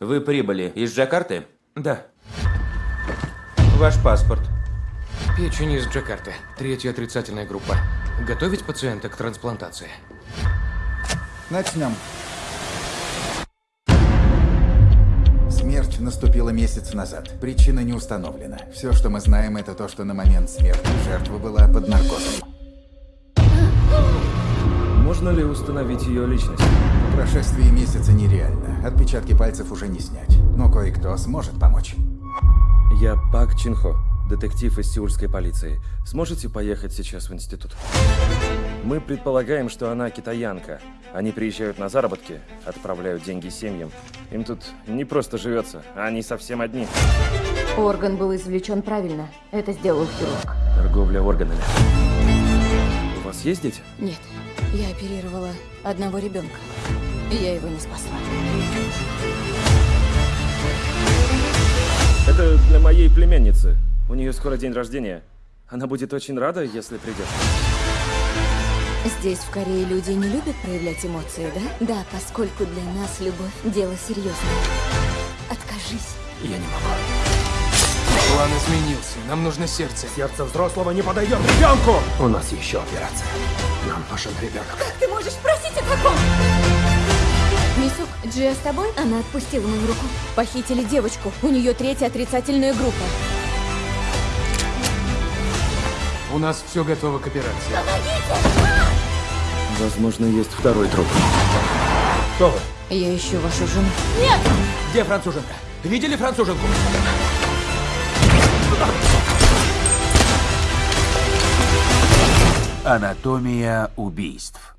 Вы прибыли из Джакарты? Да. Ваш паспорт. Печень из Джакарты. Третья отрицательная группа. Готовить пациента к трансплантации. Начнем. Смерть наступила месяц назад. Причина не установлена. Все, что мы знаем, это то, что на момент смерти жертва была под наркозом. Можно ли установить ее личность? По прошествии месяца нереально. Отпечатки пальцев уже не снять. Но кое-кто сможет помочь. Я Пак Чинхо, детектив из сеульской полиции. Сможете поехать сейчас в институт? Мы предполагаем, что она китаянка. Они приезжают на заработки, отправляют деньги семьям. Им тут не просто живется, а они совсем одни. Орган был извлечен правильно. Это сделал хирург. Торговля органами. У вас есть дети? Нет, я оперировала одного ребенка. И я его не спасла. Это для моей племянницы. У нее скоро день рождения. Она будет очень рада, если придешь. Здесь, в Корее, люди не любят проявлять эмоции, да? Да, поскольку для нас любовь – дело серьезное. Откажись. Я не могу. План изменился. Нам нужно сердце. Сердце взрослого не подойдет ребенку! У нас еще операция. Нам нужен ребенок. Как ты можешь просить о таком? Мисук, Джия с тобой? Она отпустила мою руку. Похитили девочку. У нее третья отрицательная группа. У нас все готово к операции. Возможно, есть второй труп. Кто вы? Я ищу вашу жену. Где француженка? Видели француженку? Анатомия убийств.